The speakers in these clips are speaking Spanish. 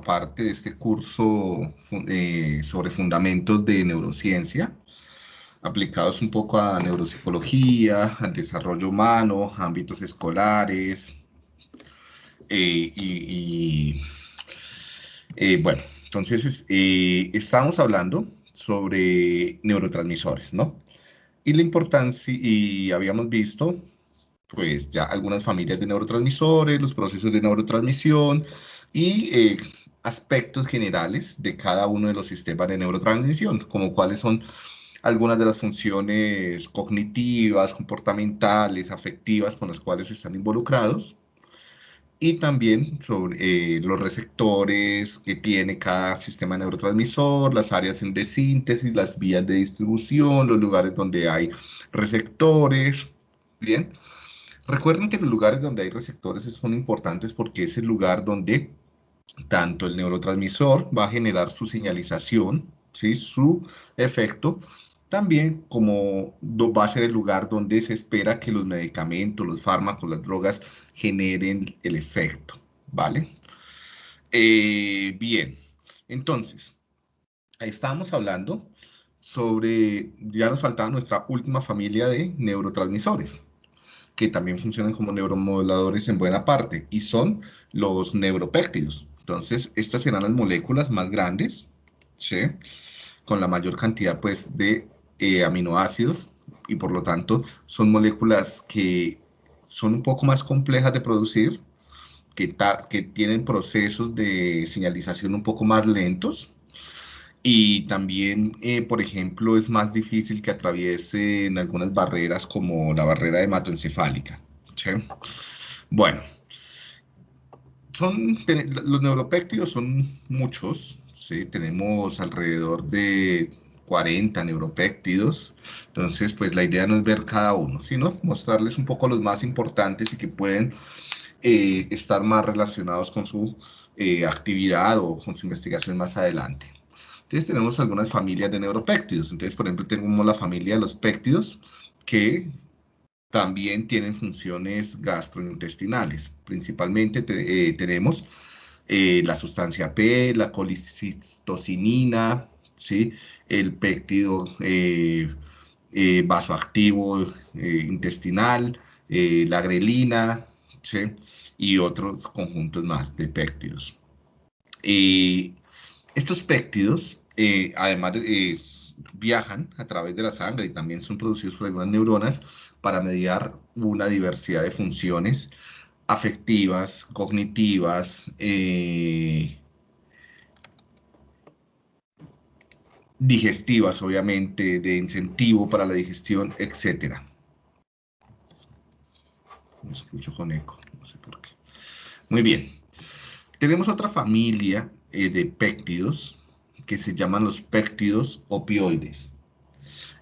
parte de este curso eh, sobre fundamentos de neurociencia, aplicados un poco a neuropsicología, al desarrollo humano, ámbitos escolares, eh, y, eh, bueno, entonces estamos hablando sobre neurotransmisores, ¿no? Y la importancia, y habíamos visto pues ya algunas familias de neurotransmisores, los procesos de neurotransmisión y aspectos generales de cada uno de los sistemas de neurotransmisión, como cuáles son algunas de las funciones cognitivas, comportamentales, afectivas con las cuales están involucrados, y también sobre eh, los receptores que tiene cada sistema neurotransmisor, las áreas de síntesis, las vías de distribución, los lugares donde hay receptores, ¿bien? Recuerden que los lugares donde hay receptores son importantes porque es el lugar donde tanto el neurotransmisor va a generar su señalización, ¿sí? su efecto, también como va a ser el lugar donde se espera que los medicamentos, los fármacos, las drogas generen el efecto, ¿vale? Eh, bien, entonces, estábamos hablando sobre, ya nos faltaba nuestra última familia de neurotransmisores, que también funcionan como neuromoduladores en buena parte, y son los neuropéptidos. Entonces, estas serán las moléculas más grandes, ¿sí? con la mayor cantidad pues, de eh, aminoácidos, y por lo tanto son moléculas que son un poco más complejas de producir, que, tienen procesos de señalización un poco más lentos, y también, eh, por ejemplo, es más difícil que atraviesen algunas barreras como la barrera hematoencefálica. ¿sí? Bueno, son, los neuropéptidos son muchos. ¿sí? Tenemos alrededor de 40 neuropéptidos. Entonces, pues la idea no es ver cada uno, sino mostrarles un poco los más importantes y que pueden eh, estar más relacionados con su eh, actividad o con su investigación más adelante. Entonces tenemos algunas familias de neuropéptidos. Entonces, por ejemplo, tenemos la familia de los péptidos que también tienen funciones gastrointestinales. Principalmente eh, tenemos eh, la sustancia P, la colicistocinina, ¿sí? el péptido eh, vasoactivo intestinal, la grelina ¿sí? y otros conjuntos más de péptidos. estos péptidos eh, además viajan a través de la sangre y también son producidos por algunas neuronas para mediar una diversidad de funciones afectivas, cognitivas, eh, digestivas, obviamente, de incentivo para la digestión, etc. Me escucho con eco, no sé por qué. Muy bien. Tenemos otra familia eh, de péptidos que se llaman los péptidos opioides.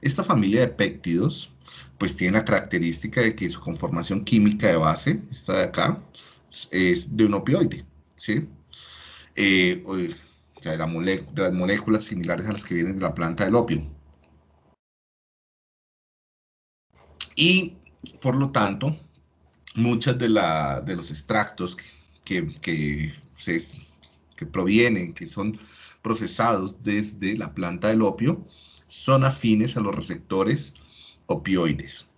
Esta familia de péptidos pues tiene la característica de que su conformación química de base, esta de acá, es de un opioide, ¿sí? Eh, o sea, de, las moléculas similares a las que vienen de la planta del opio. Y, por lo tanto, muchas de, de los extractos que, que provienen, que son procesados desde la planta del opio son afines a los receptores opioides.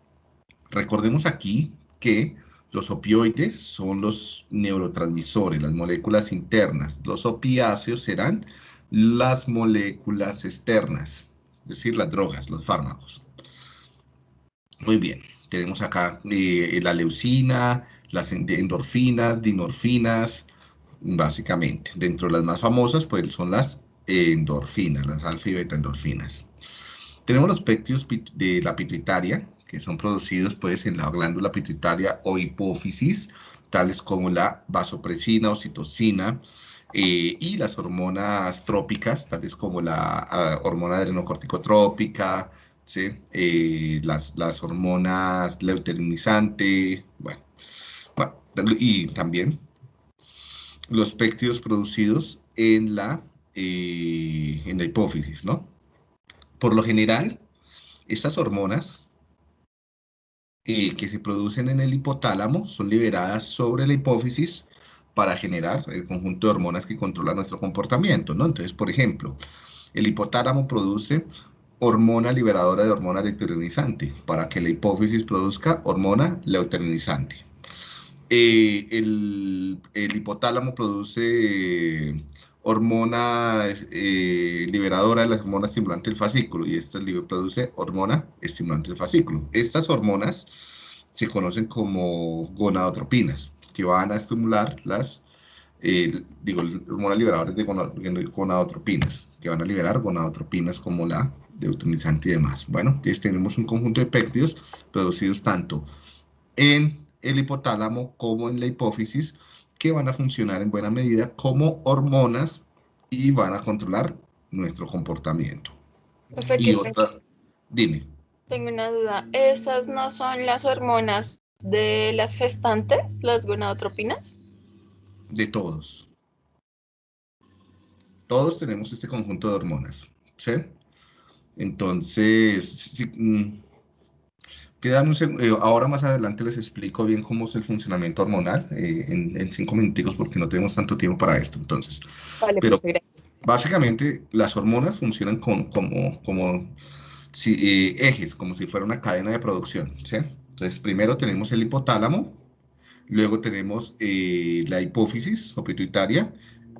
Recordemos aquí que los opioides son los neurotransmisores, las moléculas internas. Los opiáceos serán las moléculas externas, es decir, las drogas, los fármacos. Muy bien, tenemos acá eh, la leucina, las endorfinas, dinorfinas, básicamente. Dentro de las más famosas, pues son las endorfinas, las alfa y beta endorfinas. Tenemos los péptidos de la pituitaria, que son producidos pues en la glándula pituitaria o hipófisis, tales como la vasopresina, oxitocina, eh, y las hormonas trópicas, tales como la ah, hormona adrenocorticotrópica, ¿sí? Eh, las, las, hormonas leuterinizante, bueno, bueno, y también los péptidos producidos en la, eh, en la hipófisis, ¿no? Por lo general, estas hormonas eh, que se producen en el hipotálamo son liberadas sobre la hipófisis para generar el conjunto de hormonas que controla nuestro comportamiento, ¿no? Entonces, por ejemplo, el hipotálamo produce hormona liberadora de hormona luteinizante para que la hipófisis produzca hormona luteinizante. Eh, el, hipotálamo produce hormona eh, liberadora de las hormonas estimulantes del fascículo y esta produce hormona estimulante del fascículo. Estas hormonas se conocen como gonadotropinas, que van a estimular las, eh, digo, hormonas liberadoras de gonadotropinas, que van a liberar gonadotropinas como la deuteronizante y demás. Bueno, entonces tenemos un conjunto de péptidos producidos tanto en el hipotálamo como en la hipófisis, que van a funcionar en buena medida como hormonas y van a controlar nuestro comportamiento. y otra, dime. Tengo una duda. ¿Esas no son las hormonas de las gestantes, las gonadotropinas? De todos. Todos tenemos este conjunto de hormonas, ¿sí? Entonces, si, mm, eh, ahora más adelante les explico bien cómo es el funcionamiento hormonal eh, en, cinco minutos porque no tenemos tanto tiempo para esto. Entonces, vale, pero gracias. básicamente las hormonas funcionan como, como eh, ejes, como si fuera una cadena de producción. ¿sí? Entonces, primero tenemos el hipotálamo, luego tenemos la hipófisis o pituitaria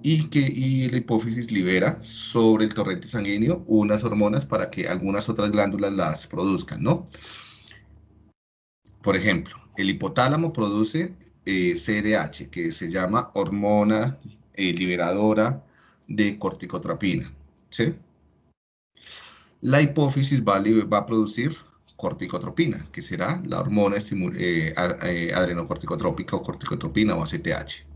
y que y la hipófisis libera sobre el torrente sanguíneo unas hormonas para que algunas otras glándulas las produzcan, ¿no? Por ejemplo, el hipotálamo produce eh, CDH, que se llama hormona eh, liberadora de corticotropina. ¿sí? La hipófisis va a, producir corticotropina, que será la hormona eh, adrenocorticotrópica o corticotropina o ACTH.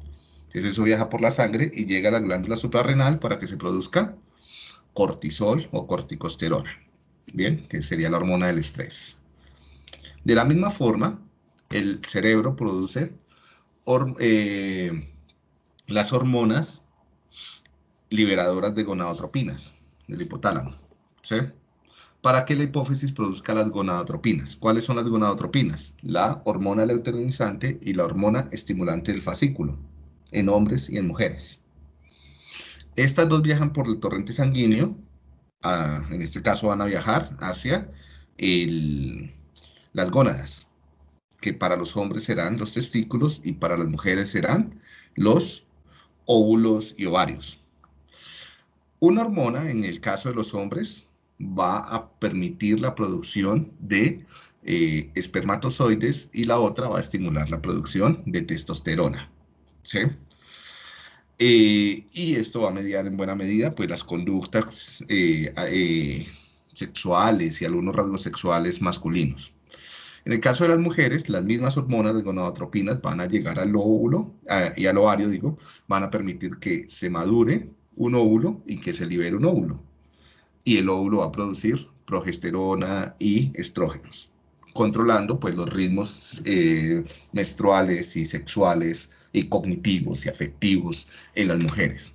Entonces eso viaja por la sangre y llega a la glándula suprarrenal para que se produzca cortisol o corticosterona. Bien, que sería la hormona del estrés. De la misma forma, el cerebro produce eh, las hormonas liberadoras de gonadotropinas del hipotálamo, ¿sí? Para que la hipófisis produzca las gonadotropinas. ¿Cuáles son las gonadotropinas? La hormona leuterinizante y la hormona estimulante del fascículo, en hombres y en mujeres. Estas dos viajan por el torrente sanguíneo, en este caso van a viajar hacia el, las gónadas, que para los hombres serán los testículos y para las mujeres serán los óvulos y ovarios. Una hormona, en el caso de los hombres, va a permitir la producción de eh, espermatozoides y la otra va a estimular la producción de testosterona. ¿sí? Eh, y esto va a mediar en buena medida pues, las conductas eh, sexuales y algunos rasgos sexuales masculinos. En el caso de las mujeres, las mismas hormonas de gonadotropinas van a llegar al óvulo y al ovario, digo, van a permitir que se madure un óvulo y que se libere un óvulo. Y el óvulo va a producir progesterona y estrógenos, controlando pues los ritmos eh, menstruales y sexuales y cognitivos y afectivos en las mujeres.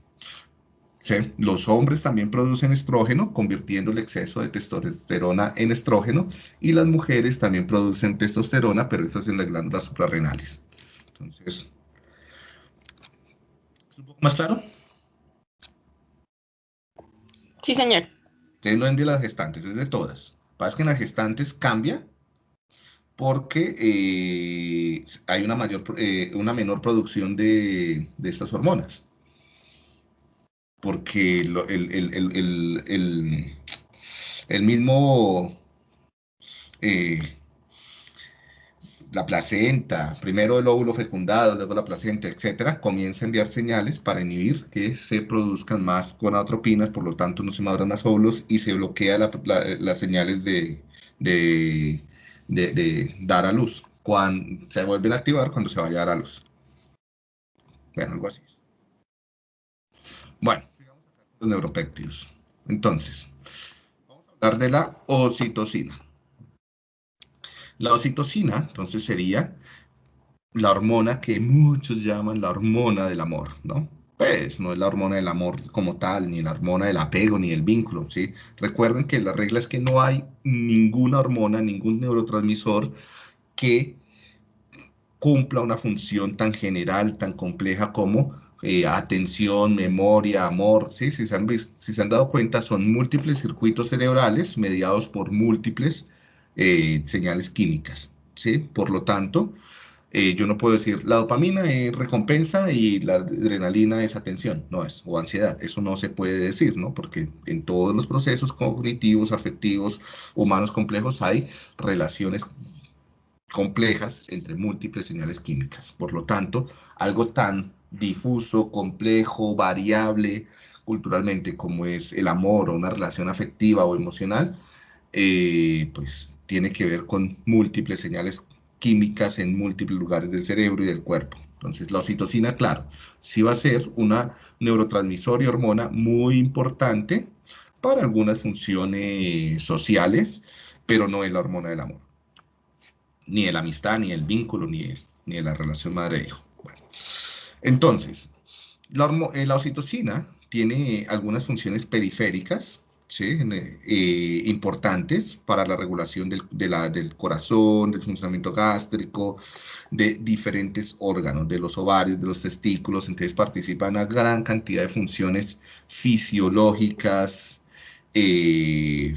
Los hombres también producen estrógeno, convirtiendo el exceso de testosterona en estrógeno, y las mujeres también producen testosterona, pero esto es en las glándulas suprarrenales. Entonces, ¿es un poco más claro? Sí, señor. Entonces no es de las gestantes, es de todas. Pasa que en las gestantes cambia porque eh, hay una, mayor, eh, una menor producción de estas hormonas porque el, mismo, eh, la placenta, primero el óvulo fecundado, luego la placenta, etcétera, comienza a enviar señales para inhibir que se produzcan más gonadotropinas, por lo tanto no se maduran más óvulos y se bloquea las señales de, de, de, dar a luz. Cuando, se vuelven a activar cuando se vaya a dar a luz. Bueno, algo así. Bueno, sigamos los neuropéptidos. Entonces, vamos a hablar de la oxitocina. La oxitocina, entonces, sería la hormona que muchos llaman la hormona del amor, ¿no? Pues no es la hormona del amor como tal, ni la hormona del apego, ni el vínculo, ¿sí? Recuerden que la regla es que no hay ninguna hormona, ningún neurotransmisor que cumpla una función tan general, tan compleja como eh, atención, memoria, amor, ¿sí? si, se han si se han dado cuenta, son múltiples circuitos cerebrales mediados por múltiples eh, señales químicas. ¿sí? Por lo tanto, eh, yo no puedo decir la dopamina es recompensa y la adrenalina es atención, no es, o ansiedad, eso no se puede decir, ¿no? Porque en todos los procesos cognitivos, afectivos, humanos complejos hay relaciones complejas entre múltiples señales químicas. Por lo tanto, algo tan difuso, complejo, variable culturalmente como es el amor o una relación afectiva o emocional, eh, pues tiene que ver con múltiples señales químicas en múltiples lugares del cerebro y del cuerpo. Entonces, la oxitocina, claro, sí va a ser una neurotransmisor y hormona muy importante para algunas funciones sociales, pero no es la hormona del amor. Ni de la amistad, ni el vínculo, ni ni de la relación madre-hijo. Entonces, eh, la, oxitocina tiene algunas funciones periféricas eh, importantes para la regulación del, corazón, del funcionamiento gástrico, de diferentes órganos, de los ovarios, de los testículos, entonces participa en una gran cantidad de funciones fisiológicas eh,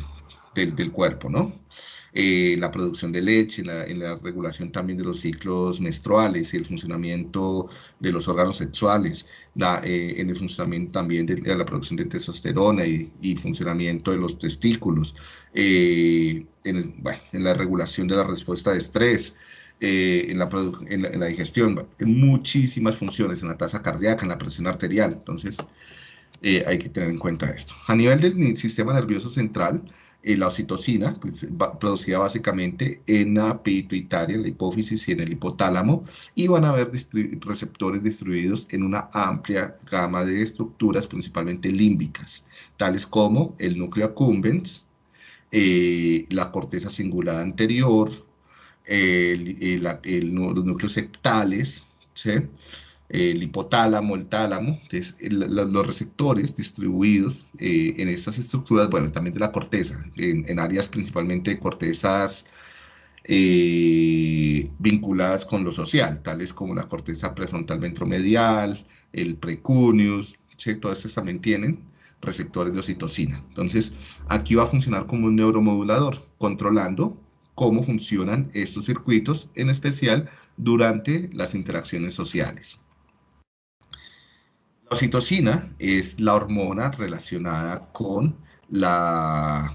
del, cuerpo, ¿no? Eh, la producción de leche, en la, regulación también de los ciclos menstruales y el funcionamiento de los órganos sexuales, eh, en el funcionamiento también de, la producción de testosterona y, funcionamiento de los testículos, eh, en, la regulación de la respuesta de estrés, en la, en, la, digestión, en muchísimas funciones, en la tasa cardíaca, en la presión arterial. Entonces, hay que tener en cuenta esto. A nivel del sistema nervioso central, eh, la oxitocina, pues, producida básicamente en la pituitaria, en la hipófisis y en el hipotálamo, y van a haber receptores distribuidos en una amplia gama de estructuras, principalmente límbicas, tales como el núcleo accumbens, eh, la corteza cingulada anterior, los núcleos septales, ¿sí? El hipotálamo, el tálamo, entonces los receptores distribuidos eh, en estas estructuras, bueno, también de la corteza, en, áreas principalmente de cortezas eh, vinculadas con lo social, tales como la corteza prefrontal ventromedial, el precuneus, ¿sí? todas estas también tienen receptores de oxitocina. Entonces, aquí va a funcionar como un neuromodulador, controlando cómo funcionan estos circuitos, en especial durante las interacciones sociales. Oxitocina es la hormona relacionada con, la,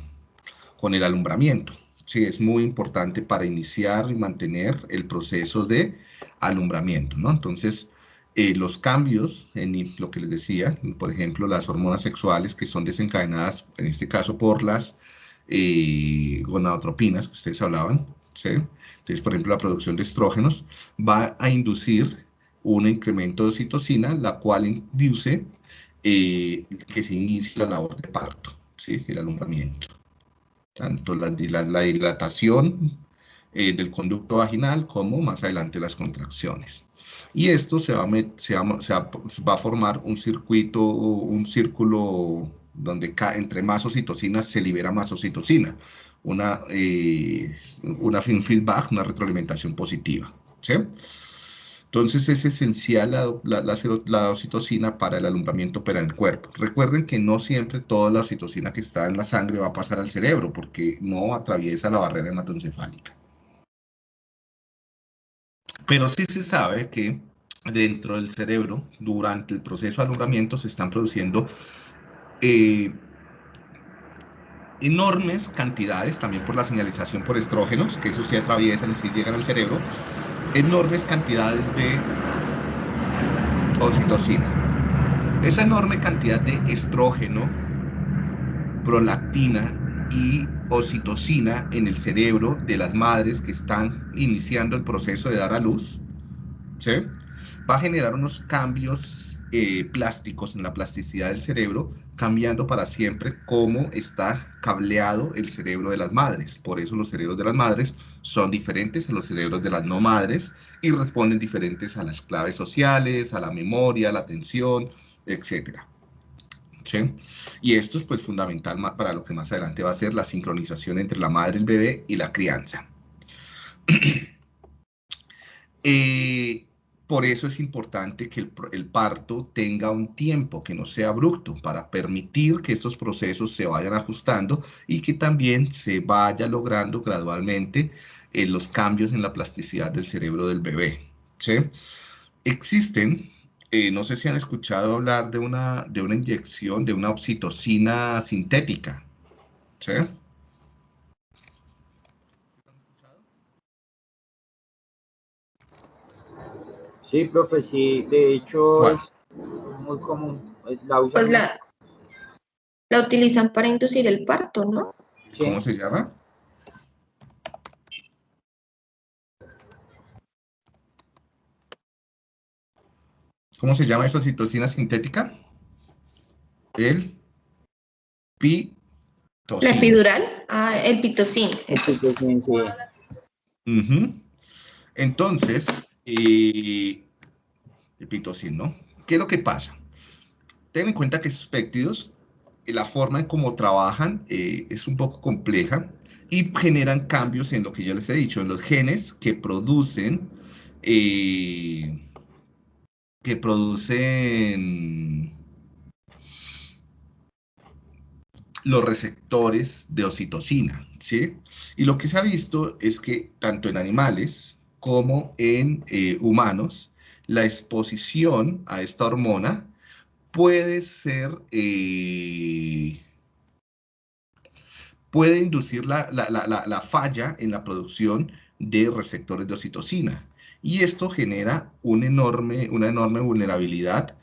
con el alumbramiento. Sí, es muy importante para iniciar y mantener el proceso de alumbramiento, ¿no? Entonces, eh, los cambios en lo que les decía, por ejemplo, las hormonas sexuales que son desencadenadas, en este caso por las eh, gonadotropinas que ustedes hablaban, ¿sí? Entonces, por ejemplo, la producción de estrógenos va a inducir un incremento de oxitocina, la cual induce eh, que se inicie la labor de parto, ¿sí? el alumbramiento. Tanto la, dilatación eh, del conducto vaginal como más adelante las contracciones. Y esto se va, a, formar un circuito, un círculo donde entre más oxitocina se libera más oxitocina. Una, eh, una feedback, una retroalimentación positiva. ¿sí? Entonces es esencial la, oxitocina para el alumbramiento para el cuerpo. Recuerden que no siempre toda la oxitocina que está en la sangre va a pasar al cerebro porque no atraviesa la barrera hematoencefálica. Pero sí se sabe que dentro del cerebro, durante el proceso de alumbramiento, se están produciendo eh, enormes cantidades, también por la señalización por estrógenos, que eso sí atraviesan y sí llegan al cerebro, enormes cantidades de oxitocina. Esa enorme cantidad de estrógeno, prolactina y oxitocina en el cerebro de las madres que están iniciando el proceso de dar a luz, va a generar unos cambios eh, plásticos en la plasticidad del cerebro cambiando para siempre cómo está cableado el cerebro de las madres. Por eso los cerebros de las madres son diferentes a los cerebros de las no madres y responden diferentes a las claves sociales, a la memoria, a la atención, etc. ¿Sí? Y esto es pues fundamental para lo que más adelante va a ser la sincronización entre la madre, el bebé y la crianza. Eh, por eso es importante que el, parto tenga un tiempo, que no sea abrupto, para permitir que estos procesos se vayan ajustando y que también se vaya logrando gradualmente eh, los cambios en la plasticidad del cerebro del bebé. Existen, eh, no sé si han escuchado hablar de una, de una inyección, de una oxitocina sintética. ¿Sí? Sí, profe, sí, de hecho es muy común. La pues la, la utilizan para inducir el parto, ¿no? ¿Cómo se llama? ¿Cómo se llama esa citocina sintética? El pitocin. ¿La epidural? Ah, el pitocin. El pitocin, sí. Entonces, y el pitocin, ¿no? ¿Qué es lo que pasa? Ten en cuenta que esos péptidos, eh, la forma en cómo trabajan eh, es un poco compleja y generan cambios en lo que yo les he dicho, en los genes que producen, eh, que producen los receptores de oxitocina, ¿sí? Y lo que se ha visto es que tanto en animales, como en eh, humanos, la exposición a esta hormona puede ser, eh, puede inducir la, falla en la producción de receptores de oxitocina. Y esto genera enorme, una enorme vulnerabilidad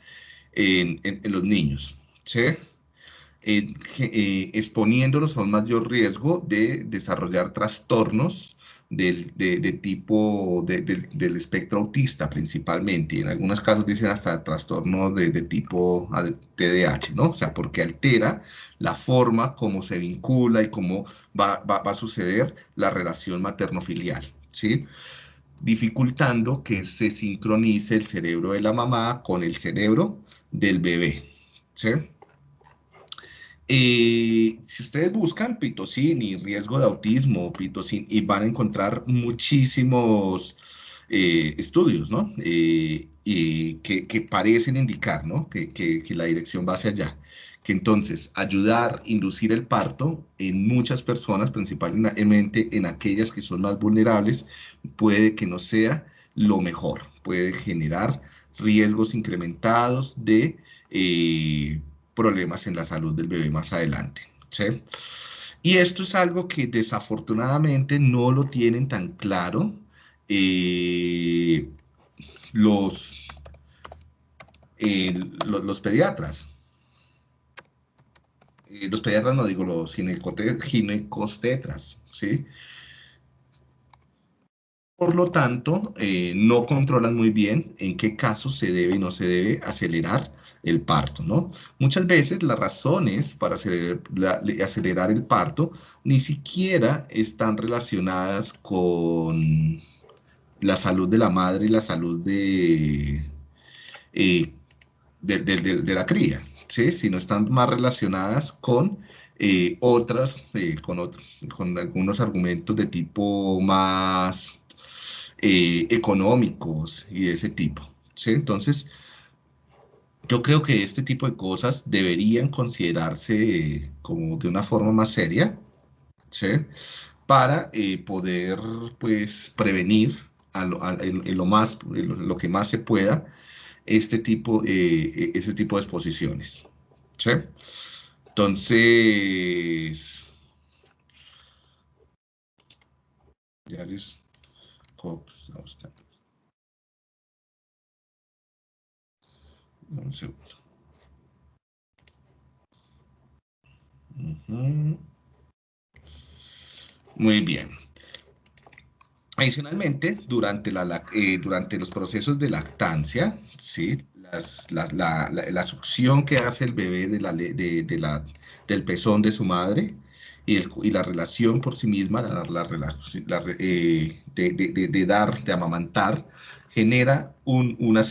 en, los niños, eh, exponiéndolos a un mayor riesgo de desarrollar trastornos del, de, tipo del espectro autista principalmente, y en algunos casos dicen hasta trastorno de, tipo TDAH, ¿no? O sea, porque altera la forma como se vincula y cómo va, va, a suceder la relación materno-filial, ¿sí? Dificultando que se sincronice el cerebro de la mamá con el cerebro del bebé, ¿sí? Eh, si ustedes buscan pitocin y riesgo de autismo, pitocin, y van a encontrar muchísimos eh, estudios, ¿no? Eh, y que, parecen indicar, ¿no? Que, que, la dirección va hacia allá. Que entonces ayudar, inducir el parto en muchas personas, principalmente en aquellas que son más vulnerables, puede que no sea lo mejor. Puede generar riesgos incrementados de problemas en la salud del bebé más adelante. ¿sí? Y esto es algo que desafortunadamente no lo tienen tan claro eh, los, eh, los, pediatras. Eh, los pediatras, no digo los ginecostetras, ¿sí? Por lo tanto, no controlan muy bien en qué casos se debe y no se debe acelerar el parto, ¿no? Muchas veces las razones para acelerar, el parto ni siquiera están relacionadas con la salud de la madre y la salud de, eh, de, la cría, ¿sí? sino están más relacionadas con eh, otras, eh, con, con algunos argumentos de tipo más económicos y de ese tipo. ¿sí? Entonces, yo creo que este tipo de cosas deberían considerarse como de una forma más seria, ¿sí? Para eh, poder, pues, prevenir en, lo más, lo, que más se pueda este tipo, eh, este tipo de exposiciones, ¿sí? Entonces, ya les... Un segundo. Muy bien. Adicionalmente, durante, la, eh, durante los procesos de lactancia, ¿sí? la, succión que hace el bebé de la, de, la, del pezón de su madre y, y la relación por sí misma, la, eh, de, dar, de amamantar, genera una,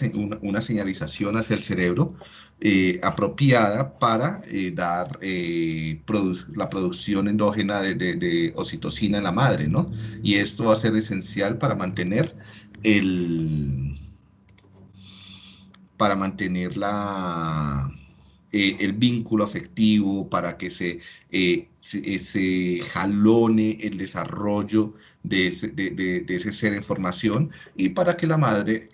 una, señalización hacia el cerebro eh, apropiada para eh, dar eh, la producción endógena de, oxitocina en la madre, ¿no? Y esto va a ser esencial para mantener el, para mantener la, el vínculo afectivo, para que se, eh, se, jalone el desarrollo de ese, de, ser en formación y para que la madre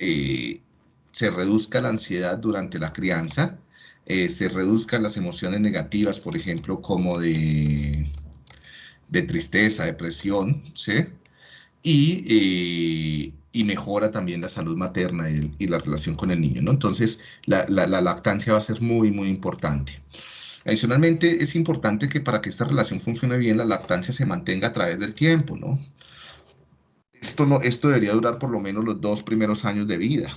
se reduzca la ansiedad durante la crianza, se reduzcan las emociones negativas, por ejemplo, como de, de tristeza, depresión, ¿sí? Y, y mejora también la salud materna y, la relación con el niño, ¿no? Entonces, la, lactancia va a ser muy, muy importante. Adicionalmente, es importante que para que esta relación funcione bien, la lactancia se mantenga a través del tiempo, ¿no? Esto, no, esto debería durar por lo menos los dos primeros años de vida,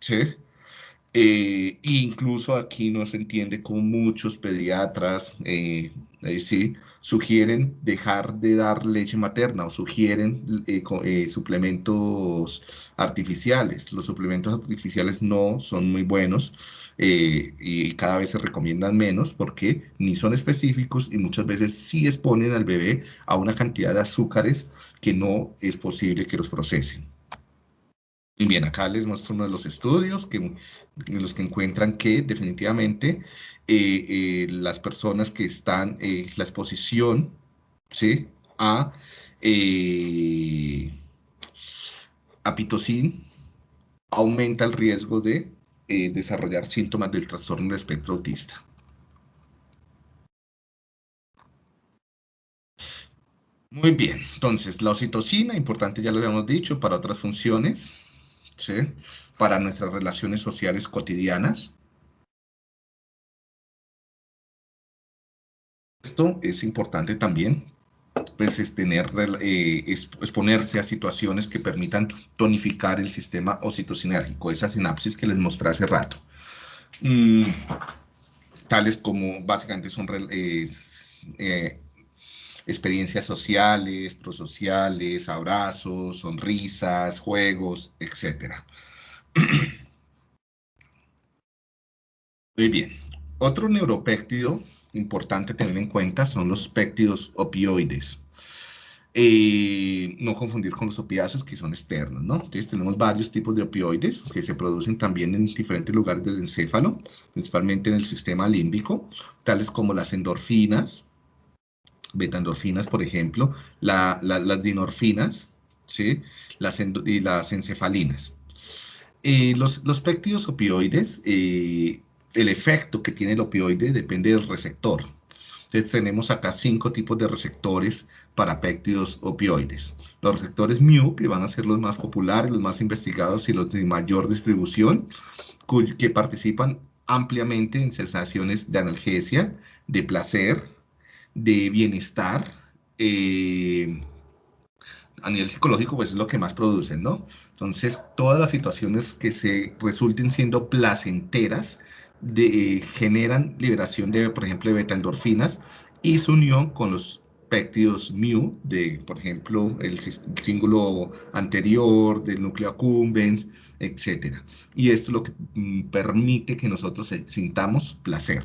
¿sí? Eh, incluso aquí no se entiende cómo muchos pediatras, eh, sí, sugieren dejar de dar leche materna o sugieren eh, eh, suplementos artificiales. Los suplementos artificiales no son muy buenos eh, y cada vez se recomiendan menos porque ni son específicos y muchas veces sí exponen al bebé a una cantidad de azúcares que no es posible que los procesen. Y bien, acá les muestro uno de los estudios que, en los que encuentran que definitivamente eh, eh, las personas que están, en la exposición ¿sí? a, eh, a pitocin aumenta el riesgo de desarrollar síntomas del trastorno del espectro autista. Muy bien, entonces la oxitocina, importante ya lo habíamos dicho, para otras funciones, ¿sí? para nuestras relaciones sociales cotidianas, Esto es importante también, pues es tener, eh, exponerse a situaciones que permitan tonificar el sistema ocitocinérgico, esa sinapsis que les mostré hace rato. Mm, tales como básicamente son eh, experiencias sociales, prosociales, abrazos, sonrisas, juegos, etc. Muy bien. Otro neuropéptido importante tener en cuenta son los péptidos opioides. Eh, no confundir con los opiáceos que son externos, ¿no? Entonces tenemos varios tipos de opioides que se producen también en diferentes lugares del encéfalo, principalmente en el sistema límbico, tales como las endorfinas, beta-endorfinas, por ejemplo, las dinorfinas, ¿sí? Las y las encefalinas. Eh, los, los péptidos opioides eh, el efecto que tiene el opioide depende del receptor. Entonces tenemos acá cinco tipos de receptores para péptidos opioides. Los receptores mu, que van a ser los más populares, los más investigados y los de mayor distribución, que participan ampliamente en sensaciones de analgesia, de placer, de bienestar. Eh, a nivel psicológico, pues es lo que más producen, ¿no? Entonces, todas las situaciones que se resulten siendo placenteras, generan liberación de, por ejemplo, de beta-endorfinas y su unión con los péptidos mu, de, por ejemplo, el, símbolo anterior, del núcleo accumbens, etc. Y esto es lo que mm, permite que nosotros sintamos placer,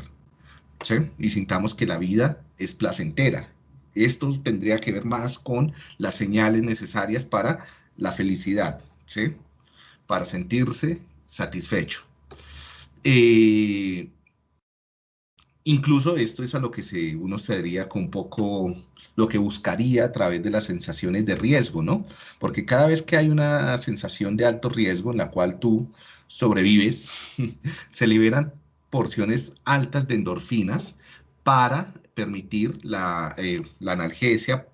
¿sí? Y sintamos que la vida es placentera. Esto tendría que ver más con las señales necesarias para la felicidad, ¿sí? Para sentirse satisfecho. Eh, incluso esto es a lo que se, uno se con un poco lo que buscaría a través de las sensaciones de riesgo, ¿no? Porque cada vez que hay una sensación de alto riesgo en la cual tú sobrevives, se liberan porciones altas de endorfinas para permitir la, eh, la analgesia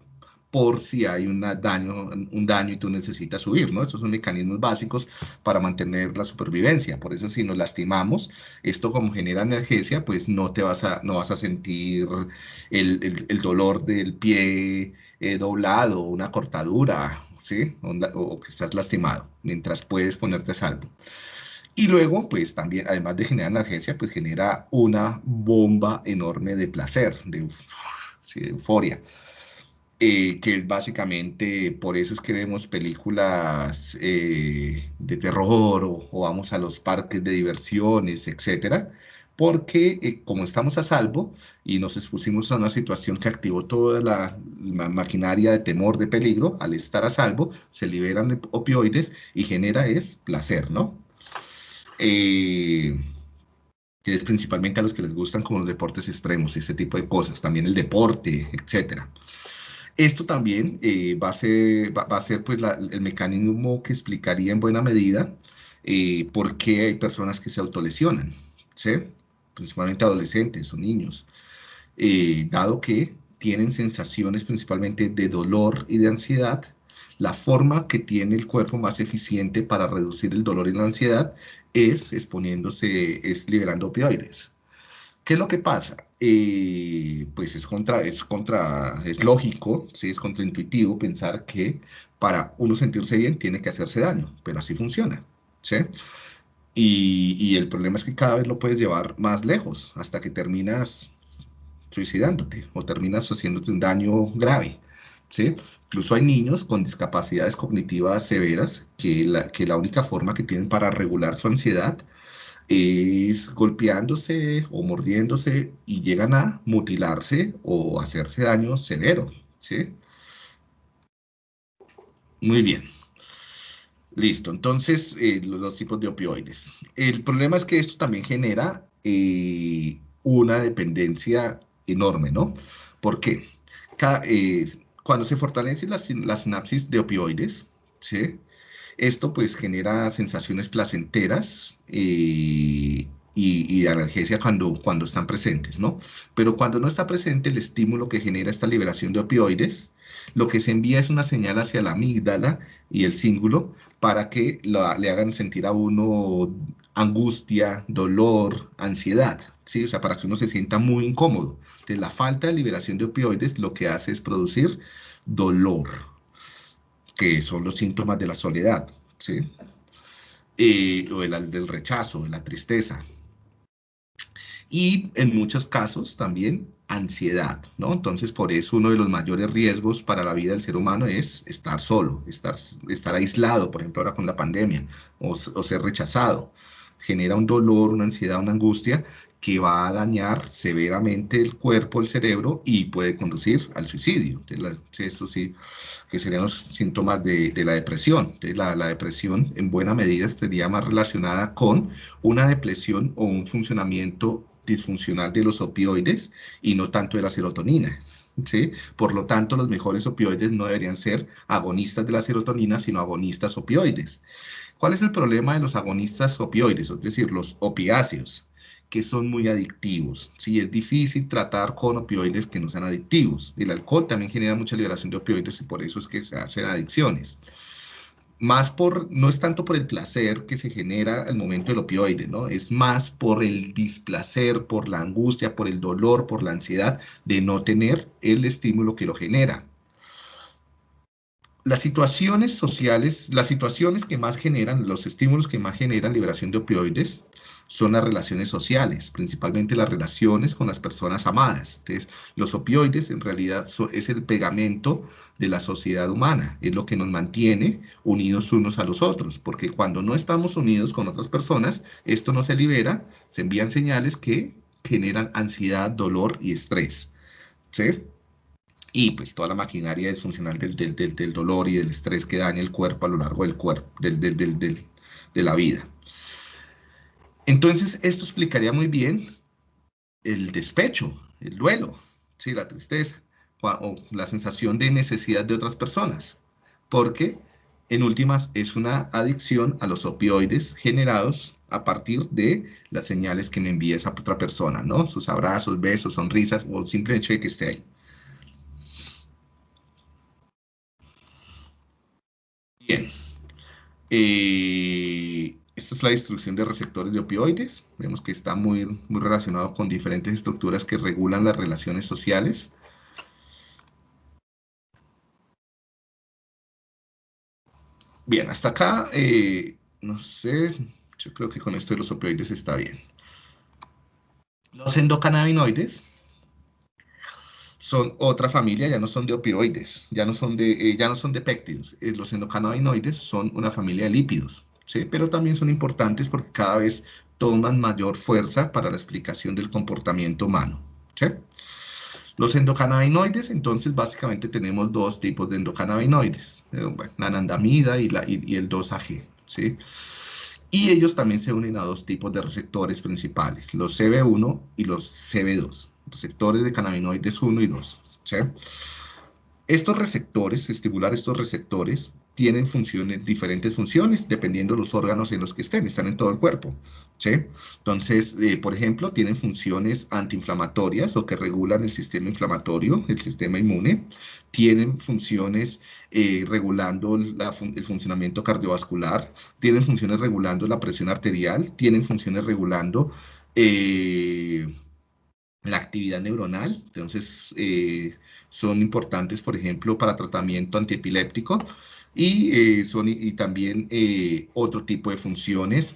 por si hay un daño, un daño y tú necesitas huir, ¿no? Esos son mecanismos básicos para mantener la supervivencia. Por eso si nos lastimamos, esto como genera analgesia, pues no te vas a, no vas a sentir el, dolor del pie eh, doblado, una cortadura, ¿sí? O, que estás lastimado, mientras puedes ponerte a salvo. Y luego, pues también, además de generar analgesia, pues genera una bomba enorme de placer, de, de euforia. Eh, que básicamente por eso es que vemos películas eh, de terror o, vamos a los parques de diversiones, etcétera, porque eh, como estamos a salvo y nos expusimos a una situación que activó toda la, maquinaria de temor, de peligro, al estar a salvo, se liberan opioides y genera es placer, ¿no? Que es principalmente a los que les gustan como los deportes extremos, ese tipo de cosas, también el deporte, etcétera. Esto también eh, va, a ser, va, a ser pues el mecanismo que explicaría en buena medida eh, por qué hay personas que se autolesionan, ¿sí? principalmente adolescentes o niños, eh, dado que tienen sensaciones principalmente de dolor y de ansiedad, la forma que tiene el cuerpo más eficiente para reducir el dolor y la ansiedad es exponiéndose, es liberando opioides. ¿Qué es lo que pasa? Eh, pues es contra, es contra, es lógico, ¿sí? es contraintuitivo pensar que para uno sentirse bien tiene que hacerse daño, pero así funciona, ¿sí? Y, y el problema es que cada vez lo puedes llevar más lejos, hasta que terminas suicidándote o terminas haciéndote un daño grave, ¿sí? Incluso hay niños con discapacidades cognitivas severas que la, que la única forma que tienen para regular su ansiedad es golpeándose o mordiéndose y llegan a mutilarse o hacerse daño severo, ¿sí? Muy bien. Listo, entonces eh, los dos tipos de opioides. El problema es que esto también genera eh, una dependencia enorme, ¿no? ¿Por qué? Eh, cuando se fortalecen las, las sinapsis de opioides, ¿sí? Esto pues genera sensaciones placenteras eh, y, y, analgesia cuando, cuando están presentes, ¿no? Pero cuando no está presente el estímulo que genera esta liberación de opioides, lo que se envía es una señal hacia la amígdala y el cíngulo para que le hagan sentir a uno angustia, dolor, ansiedad, ¿sí? O sea, para que uno se sienta muy incómodo. Entonces, la falta de liberación de opioides lo que hace es producir dolor, que son los síntomas de la soledad, ¿sí? o el, del rechazo, de la tristeza. Y en muchos casos también ansiedad, ¿no? Entonces, por eso uno de los mayores riesgos para la vida del ser humano es estar solo, estar, estar aislado, por ejemplo, ahora con la pandemia, o, o ser rechazado. Genera un dolor, una ansiedad, una angustia que va a dañar severamente el cuerpo, el cerebro y puede conducir al suicidio. Esto sí, que serían los síntomas de, la depresión. La, depresión en buena medida estaría más relacionada con una depresión o un funcionamiento disfuncional de los opioides y no tanto de la serotonina. ¿Sí? Por lo tanto, los mejores opioides no deberían ser agonistas de la serotonina, sino agonistas opioides. ¿Cuál es el problema de los agonistas opioides? Es decir, los opiáceos que son muy adictivos. Sí, es difícil tratar con opioides que no sean adictivos. El alcohol también genera mucha liberación de opioides y por eso es que se hacen adicciones. Más por, no es tanto por el placer que se genera al momento del opioide, ¿no? Es más por el displacer, por la angustia, por el dolor, por la ansiedad de no tener el estímulo que lo genera. Las situaciones sociales, las situaciones que más generan, los estímulos que más generan liberación de opioides, son las relaciones sociales, principalmente las relaciones con las personas amadas. Entonces, los opioides en realidad es el pegamento de la sociedad humana, es lo que nos mantiene unidos unos a los otros, porque cuando no estamos unidos con otras personas, esto no se libera, se envían señales que generan ansiedad, dolor y estrés. Y pues toda la maquinaria disfuncional del, del, del, dolor y del estrés que daña el cuerpo a lo largo del cuerpo, del, de la vida. Entonces, esto explicaría muy bien el despecho, el duelo, ¿sí? la tristeza o la sensación de necesidad de otras personas, porque en últimas es una adicción a los opioides generados a partir de las señales que me envía esa otra persona, ¿no? Sus abrazos, besos, sonrisas o simplemente de que esté ahí. Bien. Eh, esta es la destrucción de receptores de opioides. Vemos que está muy, muy relacionado con diferentes estructuras que regulan las relaciones sociales. Bien, hasta acá, eh, no sé, yo creo que con esto de los opioides está bien. Los endocannabinoides son otra familia, ya no son de opioides, ya no son de, eh, ya no son de péptidos. los endocannabinoides son una familia de lípidos. ¿Sí? pero también son importantes porque cada vez toman mayor fuerza para la explicación del comportamiento humano. Los endocannabinoides, entonces, básicamente tenemos dos tipos de endocannabinoides, eh, la anandamida y, la, y, el 2-AG, ¿sí? Y ellos también se unen a dos tipos de receptores principales, los CB1 y los CB2, receptores de cannabinoides 1 y 2, ¿sí? Estos receptores, estimular estos receptores, tienen funciones, diferentes funciones, dependiendo de los órganos en los que estén, están en todo el cuerpo. ¿sí? Entonces, eh, por ejemplo, tienen funciones antiinflamatorias o que regulan el sistema inflamatorio, el sistema inmune, tienen funciones eh, regulando el funcionamiento cardiovascular, tienen funciones regulando la presión arterial, tienen funciones regulando eh, la actividad neuronal, entonces son importantes, por ejemplo, para tratamiento antiepiléptico, y, eh, son, y, también eh, otro tipo de funciones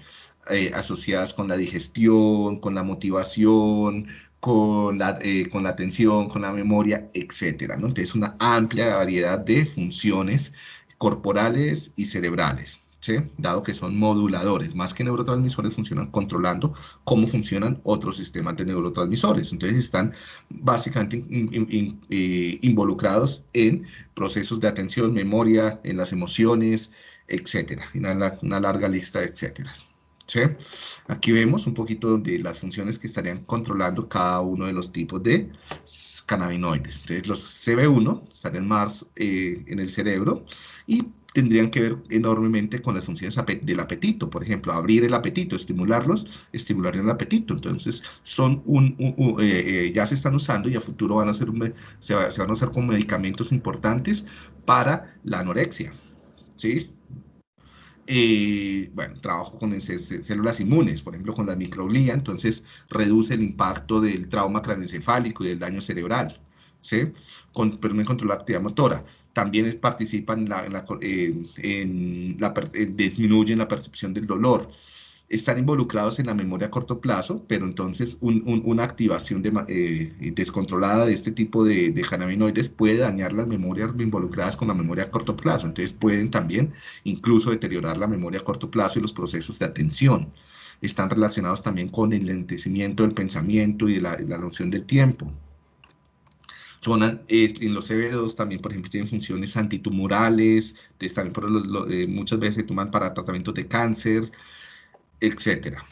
eh, asociadas con la digestión, con la motivación, con la, con la atención, con la memoria, etc. Entonces, una amplia variedad de funciones corporales y cerebrales dado que son moduladores, más que neurotransmisores, funcionan controlando cómo funcionan otros sistemas de neurotransmisores. Entonces están básicamente eh, involucrados en procesos de atención, memoria, en las emociones, etcétera, una, larga lista de etcétera. Aquí vemos un poquito de las funciones que estarían controlando cada uno de los tipos de cannabinoides. Entonces los CB1 estarían más eh, en el cerebro y tendrían que ver enormemente con las funciones del apetito, por ejemplo, abrir el apetito, estimularlos, estimular el apetito. Entonces, son un, eh, eh, ya se están usando y a futuro van a ser se, van a usar como medicamentos importantes para la anorexia, ¿sí? Eh, bueno, trabajo con células inmunes, por ejemplo, con la microglía, entonces reduce el impacto del trauma craneoencefálico y del daño cerebral, ¿sí? Con, permite controlar la actividad motora también participan en la, en la, disminuyen la percepción del dolor. Están involucrados en la memoria a corto plazo, pero entonces una activación eh, descontrolada de este tipo de, de cannabinoides puede dañar las memorias involucradas con la memoria a corto plazo. Entonces pueden también incluso deteriorar la memoria a corto plazo y los procesos de atención. Están relacionados también con el lentecimiento del pensamiento y la, la noción del tiempo. Son, en los CB2 también, por ejemplo, tienen funciones antitumorales, también por eh, muchas veces se toman para tratamientos de cáncer, etcétera.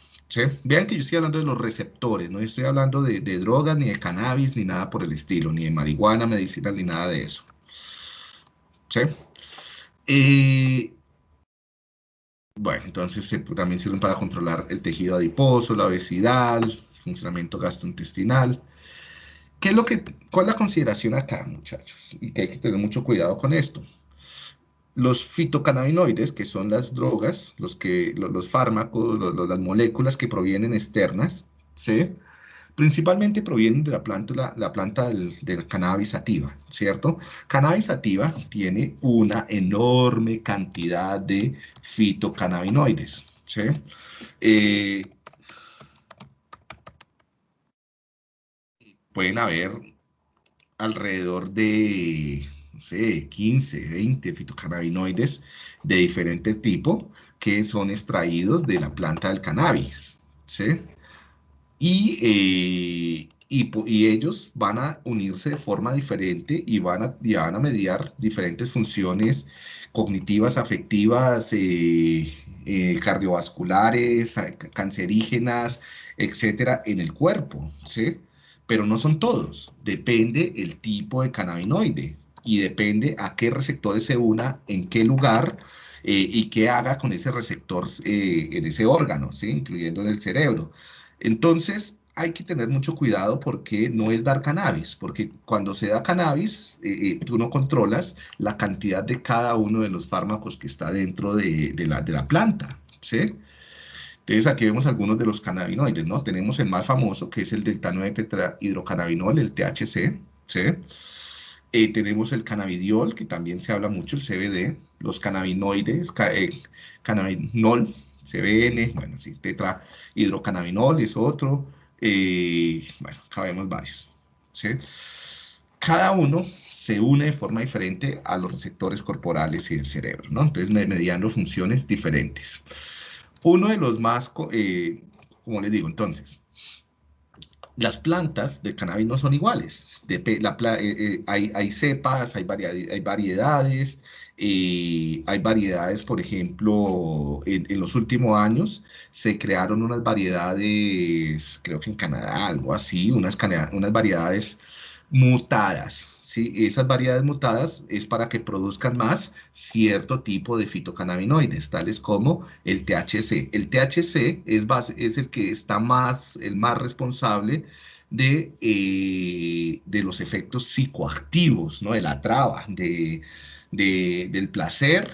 Vean que yo estoy hablando de los receptores, no estoy hablando de, drogas, ni de cannabis, ni nada por el estilo, ni de marihuana, medicina, ni nada de eso. Eh, bueno, entonces también sirven para controlar el tejido adiposo, la obesidad, el funcionamiento gastrointestinal. ¿Qué es lo que, ¿Cuál es la consideración acá, muchachos? Y que hay que tener mucho cuidado con esto. Los fitocannabinoides, que son las drogas, los, que, los, fármacos, las moléculas que provienen externas, ¿sí? principalmente provienen de la planta, la, planta del, cannabis sativa, ¿cierto? Cannabis sativa tiene una enorme cantidad de fitocannabinoides, ¿sí? Eh, pueden haber alrededor de, no sé, 15, 20 fitocannabinoides de diferente tipo que son extraídos de la planta del cannabis, ¿sí? Y, eh, y, ellos van a unirse de forma diferente y van a, van a mediar diferentes funciones cognitivas, afectivas, eh, eh, cardiovasculares, cancerígenas, etcétera, en el cuerpo, ¿sí? Pero no son todos. Depende el tipo de cannabinoide y depende a qué receptores se una, en qué lugar eh, y qué haga con ese receptor eh, en ese órgano, incluyendo en el cerebro. Entonces, hay que tener mucho cuidado porque no es dar cannabis, porque cuando se da cannabis, eh, tú no controlas la cantidad de cada uno de los fármacos que está dentro de, de, la, de la planta, ¿sí? Entonces aquí vemos algunos de los cannabinoides, ¿no? Tenemos el más famoso que es el delta 9 tetrahidrocannabinol, el THC, ¿sí? Eh, tenemos el cannabidiol, que también se habla mucho, el CBD, los cannabinoides, eh, cannabinol, CBN, bueno, sí, tetrahidrocannabinol es otro, eh, bueno, acá vemos varios, ¿sí? Cada uno se une de forma diferente a los receptores corporales y del cerebro, ¿no? Entonces, mediando funciones diferentes. Uno de los más eh, como les digo, entonces, las plantas de cannabis no son iguales. la, eh, hay, cepas, hay, hay variedades, hay variedades, por ejemplo, en, en, los últimos años se crearon unas variedades, creo que en Canadá, algo así, unas, unas variedades mutadas. ¿Sí? Esas variedades mutadas es para que produzcan más cierto tipo de fitocannabinoides, tales como el THC. El THC es, base, es el que está más, el más responsable de, eh, de los efectos psicoactivos, ¿no? de la traba, de del placer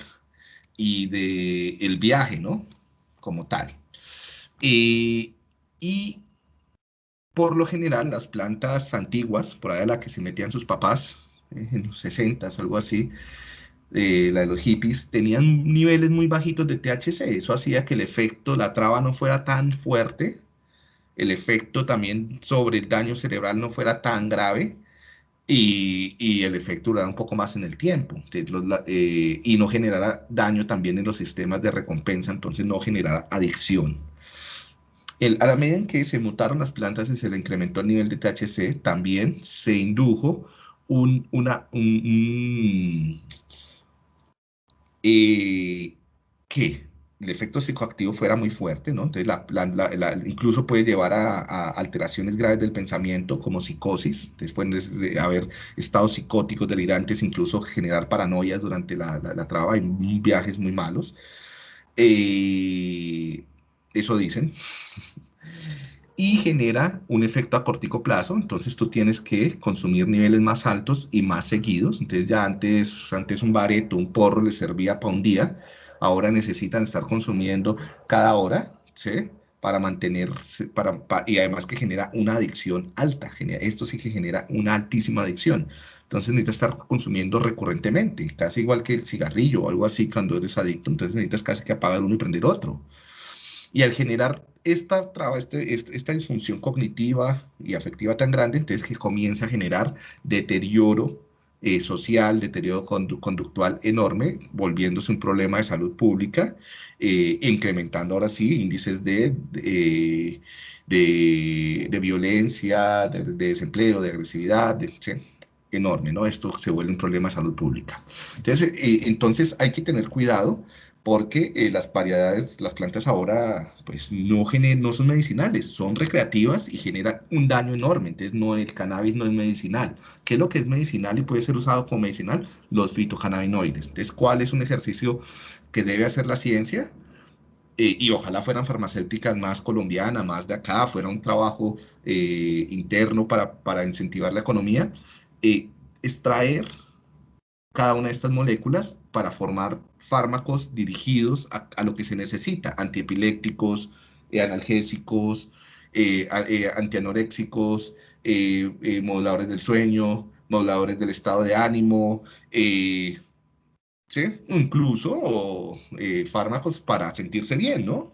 y del viaje, ¿no? Como tal. y por lo general, las plantas antiguas, por ahí a la que se metían sus papás, eh, en los 60 o algo así, eh, la de los hippies, tenían niveles muy bajitos de THC. Eso hacía que el efecto, la traba no fuera tan fuerte, el efecto también sobre el daño cerebral no fuera tan grave y, el efecto durará un poco más en el tiempo eh, y no generará daño también en los sistemas de recompensa, entonces no generará adicción. A la medida en que se mutaron las plantas y se le incrementó el nivel de THC, también se indujo un, una, un, eh, ¿qué? el efecto psicoactivo fuera muy fuerte, ¿no? Entonces, la, incluso puede llevar a, alteraciones graves del pensamiento, como psicosis, después de haber estados psicóticos, delirantes, incluso generar paranoias durante la, traba, y viajes muy malos. Eh, eso dicen. y genera un efecto a cortico plazo, entonces tú tienes que consumir niveles más altos y más seguidos, entonces ya antes, antes un bareto, un porro le servía para un día, ahora necesitan estar consumiendo cada hora, ¿sí? Para mantenerse, para, y además que genera una adicción alta, esto sí que genera una altísima adicción. Entonces necesitas estar consumiendo recurrentemente, casi igual que el cigarrillo o algo así cuando eres adicto, entonces necesitas casi que apagar uno y prender otro. Y al generar esta traba, este, este, esta disfunción cognitiva y afectiva tan grande, entonces que comienza a generar deterioro eh, social, deterioro conductual enorme, volviéndose un problema de salud pública, eh, incrementando ahora sí índices de, de, de, violencia, de, desempleo, de agresividad, enorme, ¿no? Esto se vuelve un problema de salud pública. Entonces, eh, entonces hay que tener cuidado porque eh, las variedades, las plantas ahora, pues no, no son medicinales, son recreativas y generan un daño enorme. Entonces, no, el cannabis no es medicinal. ¿Qué es lo que es medicinal y puede ser usado como medicinal? Los fitocannabinoides. Entonces, ¿cuál es un ejercicio que debe hacer la ciencia? Eh, y ojalá fueran farmacéuticas más colombianas, más de acá, fuera un trabajo eh, interno para, para, incentivar la economía, extraer cada una de estas moléculas para formar fármacos dirigidos a, lo que se necesita, antiepilépticos, eh, analgésicos, eh, eh, antianoréxicos, moduladores del sueño, moduladores del estado de ánimo, ¿sí? incluso fármacos para sentirse bien, ¿no?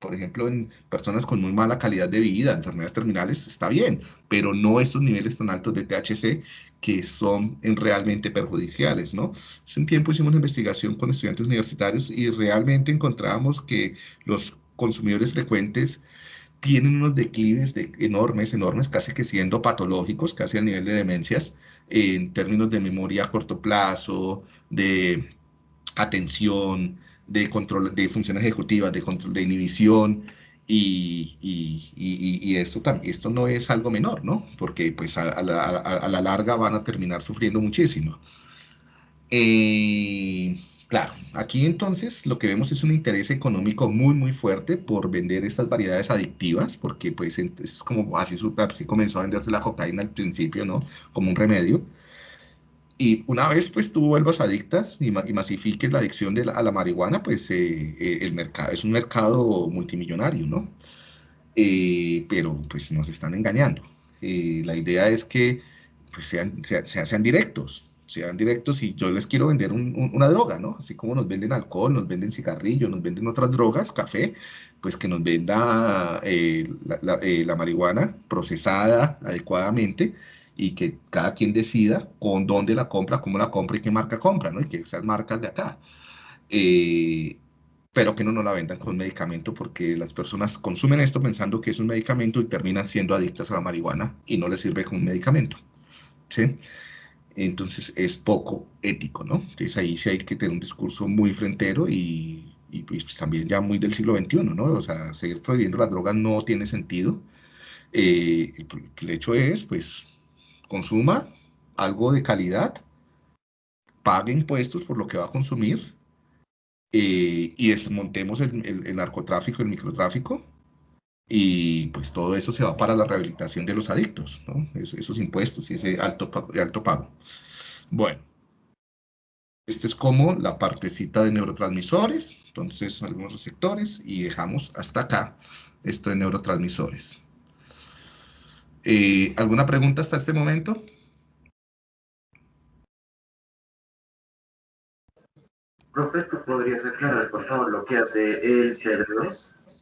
Por ejemplo, en personas con muy mala calidad de vida, enfermedades terminales, está bien, pero no estos niveles tan altos de THC que son realmente perjudiciales, ¿no? Hace un tiempo hicimos una investigación con estudiantes universitarios y realmente encontrábamos que los consumidores frecuentes tienen unos declives de enormes, enormes, casi que siendo patológicos, casi al nivel de demencias, en términos de memoria a corto plazo, de atención, de control de funciones ejecutivas, de control de inhibición, y, y, y, esto, esto no es algo menor, ¿no? Porque pues a, la, a, la, larga van a terminar sufriendo muchísimo. Eh, claro, aquí entonces lo que vemos es un interés económico muy, muy fuerte por vender estas variedades adictivas, porque pues es como así, así comenzó a venderse la cocaína al principio, ¿no? Como un remedio. Y una vez pues tú vuelvas adictas y, masifiques la adicción de a la marihuana, pues eh, eh, el mercado es un mercado multimillonario, ¿no? Eh, pero pues nos están engañando. la idea es que pues, sean, sean, directos, sean directos y yo les quiero vender una droga, ¿no? Así como nos venden alcohol, nos venden cigarrillos, nos venden otras drogas, café, pues que nos venda la, la marihuana procesada adecuadamente y que cada quien decida con dónde la compra, cómo la compra y qué marca compra, ¿no? Y que sean marcas de acá. Eh, pero que no nos la vendan con medicamento porque las personas consumen esto pensando que es un medicamento y terminan siendo adictas a la marihuana y no les sirve como un medicamento. ¿sí? Entonces es poco ético, ¿no? Entonces ahí sí hay que tener un discurso muy frentero y, pues también ya muy del siglo XXI, ¿no? O sea, seguir prohibiendo las drogas no tiene sentido. Eh, el hecho es, pues, consuma algo de calidad, pague impuestos por lo que va a consumir eh, y desmontemos el, narcotráfico, el microtráfico, y pues todo eso se va para la rehabilitación de los adictos, esos impuestos y ese alto, alto pago. Bueno, este es como la partecita de neurotransmisores, entonces algunos receptores, y dejamos hasta acá esto de neurotransmisores. Eh, ¿Alguna pregunta hasta este momento? Profe, ¿tú podrías aclarar, por favor, lo que hace el CER2?